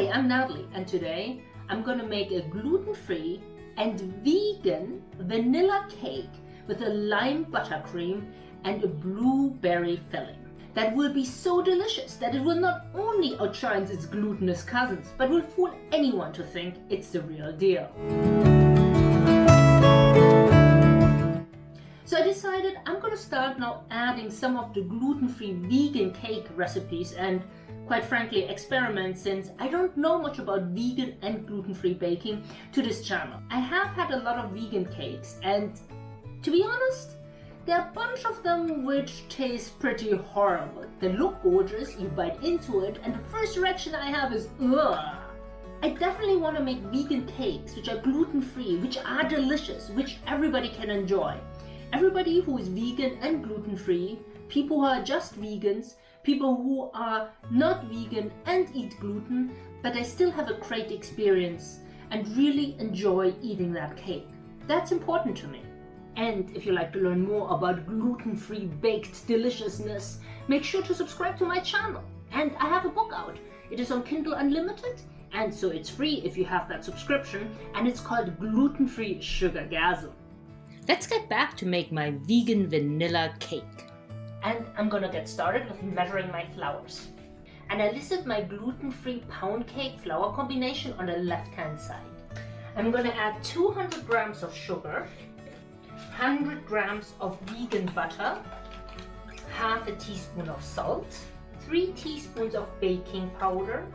Hi, I'm Natalie and today I'm gonna make a gluten-free and vegan vanilla cake with a lime buttercream and a blueberry filling. That will be so delicious that it will not only outshine its glutinous cousins, but will fool anyone to think it's the real deal. So I decided I'm gonna start now adding some of the gluten-free vegan cake recipes and quite frankly experiment since I don't know much about vegan and gluten-free baking to this channel. I have had a lot of vegan cakes and to be honest, there are a bunch of them which taste pretty horrible. They look gorgeous, you bite into it and the first reaction I have is ugh. I definitely want to make vegan cakes which are gluten-free, which are delicious, which everybody can enjoy. Everybody who is vegan and gluten-free, people who are just vegans, people who are not vegan and eat gluten, but they still have a great experience and really enjoy eating that cake. That's important to me. And if you like to learn more about gluten-free baked deliciousness, make sure to subscribe to my channel. And I have a book out. It is on Kindle Unlimited, and so it's free if you have that subscription, and it's called Gluten-Free Sugar Sugargasm. Let's get back to make my vegan vanilla cake. And I'm gonna get started with measuring my flours. And I listed my gluten-free pound cake flour combination on the left-hand side. I'm gonna add 200 grams of sugar, 100 grams of vegan butter, half a teaspoon of salt, 3 teaspoons of baking powder,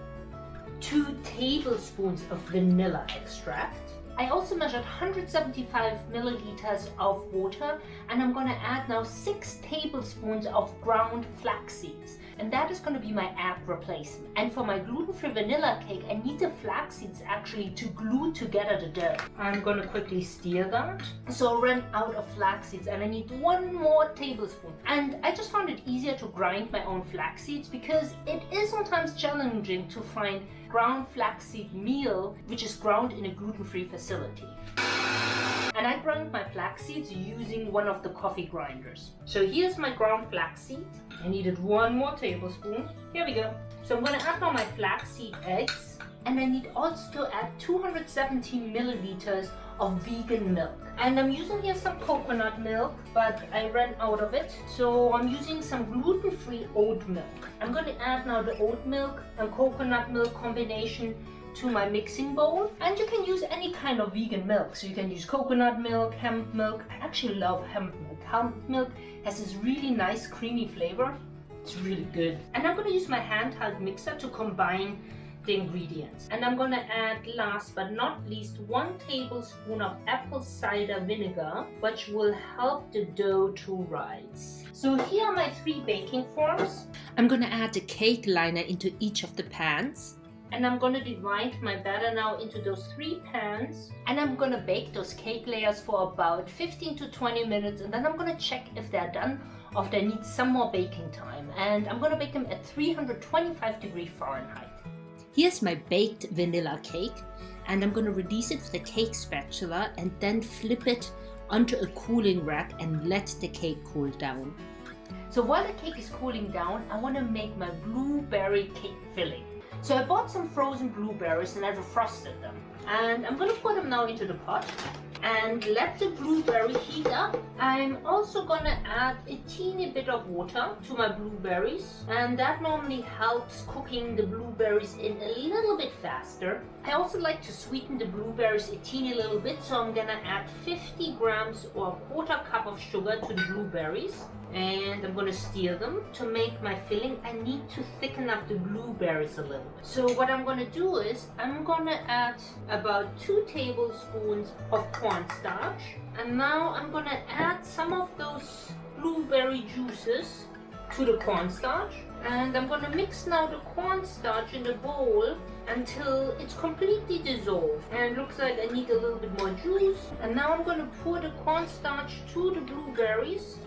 2 tablespoons of vanilla extract, I also measured 175 milliliters of water and I'm going to add now 6 tablespoons of ground flax seeds and that is going to be my egg replacement. And for my gluten-free vanilla cake I need the flax seeds actually to glue together the dough. I'm going to quickly stir that. So I ran out of flax seeds and I need one more tablespoon. And I just found it easier to grind my own flax seeds because it is sometimes challenging to find ground flaxseed meal which is ground in a gluten-free facility. And I ground my flax seeds using one of the coffee grinders. So here's my ground flax seed. I needed one more tablespoon. Here we go. So I'm going to add now my flaxseed eggs. And I need also to add 270 milliliters of vegan milk. And I'm using here some coconut milk, but I ran out of it. So I'm using some gluten-free oat milk. I'm going to add now the oat milk and coconut milk combination to my mixing bowl. And you can use any kind of vegan milk. So you can use coconut milk hemp milk. I actually love hemp milk. Hemp milk has this really nice creamy flavor. It's really good. And i'm to use my handheld mixer to combine the ingredients. And I'm to add last but not least one tablespoon of apple cider vinegar which will help the dough to rise. So here are my three baking forms. I'm to add the cake liner into each of the pans and I'm to divide my batter now into those three pans and I'm to bake those cake layers for about 15 to 20 minutes and then I'm to check if they're done or if they need some more baking time and I'm to bake them at 325 degree Fahrenheit. Here's my baked vanilla cake and I'm to release it with a cake spatula and then flip it onto a cooling rack and let the cake cool down. So while the cake is cooling down, I want to make my blueberry cake filling. So I bought some frozen blueberries and I defrosted them. And I'm to put them now into the pot and let the blueberry heat up. I'm also gonna add a teeny bit of water to my blueberries and that normally helps cooking the blueberries in a little bit faster. I also like to sweeten the blueberries a teeny little bit so I'm gonna add 50 grams or a quarter cup of sugar to the blueberries and I'm to stir them to make my filling. I need to thicken up the blueberries a little. Bit so what I'm to do is I'm to add about two tablespoons of cornstarch. And now I'm to add some of those blueberry juices to the cornstarch and I'm going to mix now the cornstarch in the bowl until it's completely dissolved. And looks like I need a little bit more juice. And now I'm going to pour the cornstarch to the blueberries.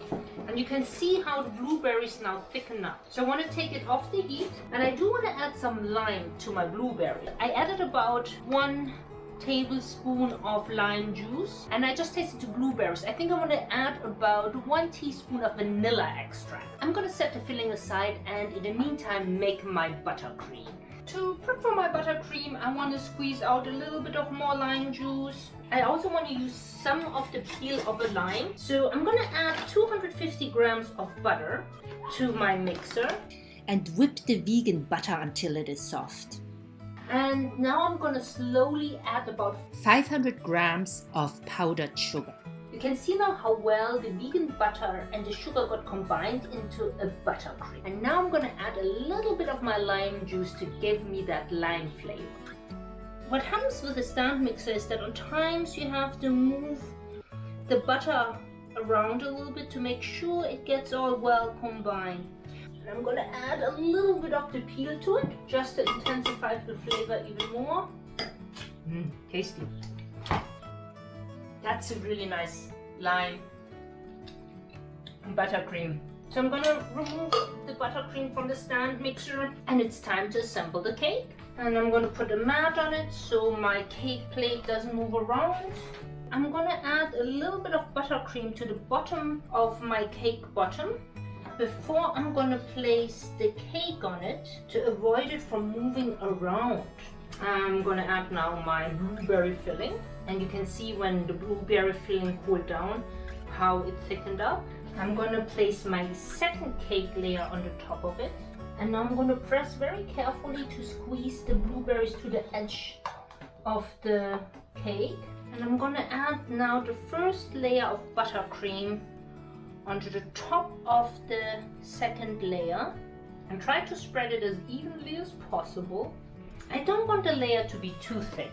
And you can see how the blueberries now thicken up. So I want to take it off the heat. And I do want to add some lime to my blueberry. I added about one tablespoon of lime juice and I just tasted blueberries. I think I'm going to add about one teaspoon of vanilla extract. I'm going to set the filling aside and in the meantime make my buttercream. To prep for my buttercream, I want to squeeze out a little bit of more lime juice. I also want to use some of the peel of a lime. So I'm going to add 250 grams of butter to my mixer. And whip the vegan butter until it is soft. And now I'm to slowly add about 500 grams of powdered sugar. You can see now how well the vegan butter and the sugar got combined into a buttercream. And now I'm to add a little bit of my lime juice to give me that lime flavor. What happens with the stand mixer is that on times you have to move the butter around a little bit to make sure it gets all well combined. I'm gonna add a little bit of the peel to it just to intensify the flavor even more. Mmm, tasty. That's a really nice lime buttercream. So I'm gonna remove the buttercream from the stand mixer and it's time to assemble the cake. And I'm gonna put a mat on it so my cake plate doesn't move around. I'm gonna add a little bit of buttercream to the bottom of my cake bottom before I'm gonna place the cake on it to avoid it from moving around. I'm gonna add now my blueberry filling and you can see when the blueberry filling cooled down how it thickened up. I'm gonna place my second cake layer on the top of it and now I'm to press very carefully to squeeze the blueberries to the edge of the cake. And I'm to add now the first layer of buttercream onto the top of the second layer and try to spread it as evenly as possible. I don't want the layer to be too thick,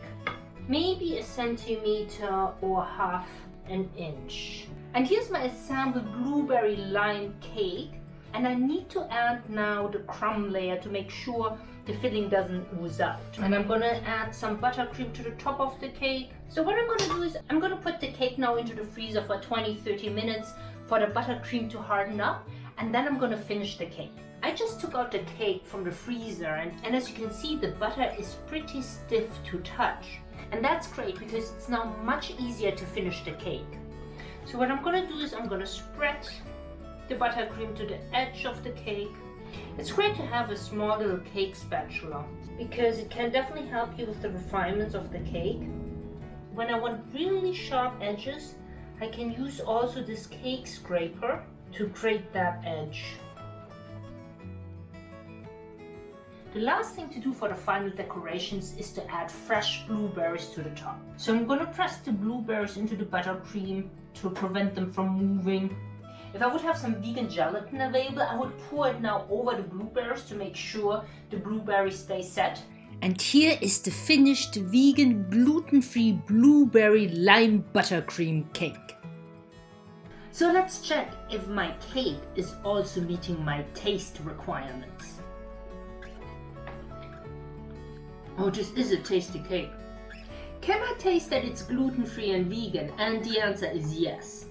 maybe a centimeter or half an inch. And here's my assembled blueberry lime cake and I need to add now the crumb layer to make sure the filling doesn't ooze out. And I'm gonna add some buttercream to the top of the cake. So what I'm gonna do is I'm gonna put the cake now into the freezer for 20-30 minutes for the buttercream to harden up and then I'm gonna finish the cake. I just took out the cake from the freezer and, and as you can see the butter is pretty stiff to touch. And that's great because it's now much easier to finish the cake. So what I'm gonna do is I'm gonna spread the buttercream to the edge of the cake. It's great to have a small little cake spatula because it can definitely help you with the refinements of the cake. When I want really sharp edges, I can use also this cake scraper to create that edge. The last thing to do for the final decorations is to add fresh blueberries to the top. So I'm going to press the blueberries into the buttercream to prevent them from moving if I would have some vegan gelatin available, I would pour it now over the blueberries to make sure the blueberries stay set. And here is the finished vegan gluten-free blueberry lime buttercream cake. So let's check if my cake is also meeting my taste requirements. Oh, this is a tasty cake. Can I taste that it's gluten-free and vegan? And the answer is yes.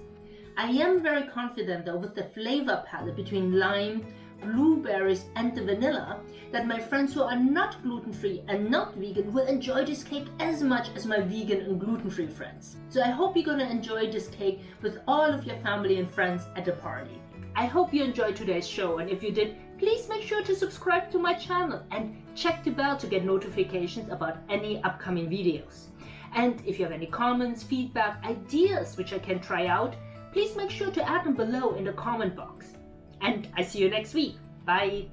I am very confident though with the flavor palette between lime, blueberries and the vanilla that my friends who are not gluten-free and not vegan will enjoy this cake as much as my vegan and gluten-free friends. So I hope you're gonna enjoy this cake with all of your family and friends at the party. I hope you enjoyed today's show and if you did, please make sure to subscribe to my channel and check the bell to get notifications about any upcoming videos. And if you have any comments, feedback, ideas which I can try out, please make sure to add them below in the comment box. And I see you next week. Bye!